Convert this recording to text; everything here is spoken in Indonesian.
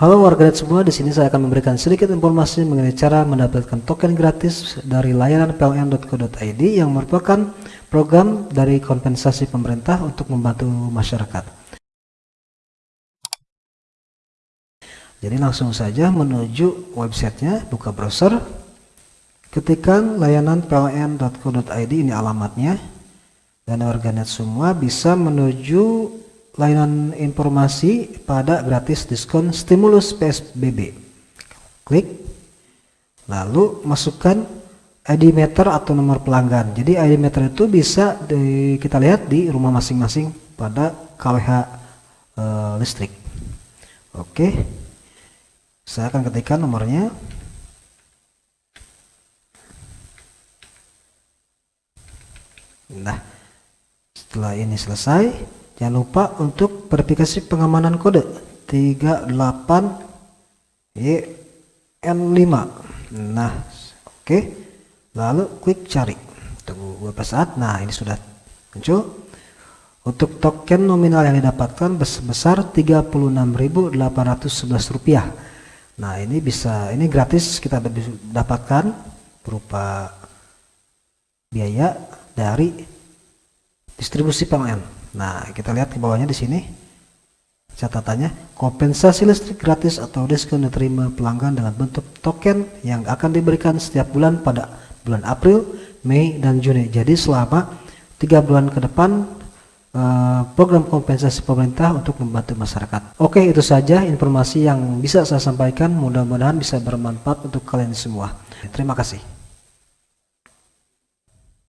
Halo warganet semua, di sini saya akan memberikan sedikit informasi mengenai cara mendapatkan token gratis dari layanan pln.co.id yang merupakan program dari kompensasi pemerintah untuk membantu masyarakat. Jadi langsung saja menuju websitenya, buka browser, ketikkan layanan pln.co.id ini alamatnya, dan warganet semua bisa menuju layanan informasi pada gratis diskon stimulus PSBB. Klik, lalu masukkan ID meter atau nomor pelanggan. Jadi ID meter itu bisa di, kita lihat di rumah masing-masing pada KWH e, listrik. Oke, saya akan ketikkan nomornya. Nah, setelah ini selesai, Jangan lupa untuk verifikasi pengamanan kode 38 YN5. Nah, oke. Okay. Lalu klik cari. Tunggu beberapa saat. Nah, ini sudah muncul. Untuk token nominal yang didapatkan sebesar 36.811 rupiah. Nah, ini bisa ini gratis kita dapatkan berupa biaya dari distribusi PLN. Nah, kita lihat di bawahnya di sini catatannya kompensasi listrik gratis atau diskon diterima pelanggan dengan bentuk token yang akan diberikan setiap bulan pada bulan April, Mei, dan Juni. Jadi selama tiga bulan ke depan eh, program kompensasi pemerintah untuk membantu masyarakat. Oke, itu saja informasi yang bisa saya sampaikan. Mudah-mudahan bisa bermanfaat untuk kalian semua. Terima kasih.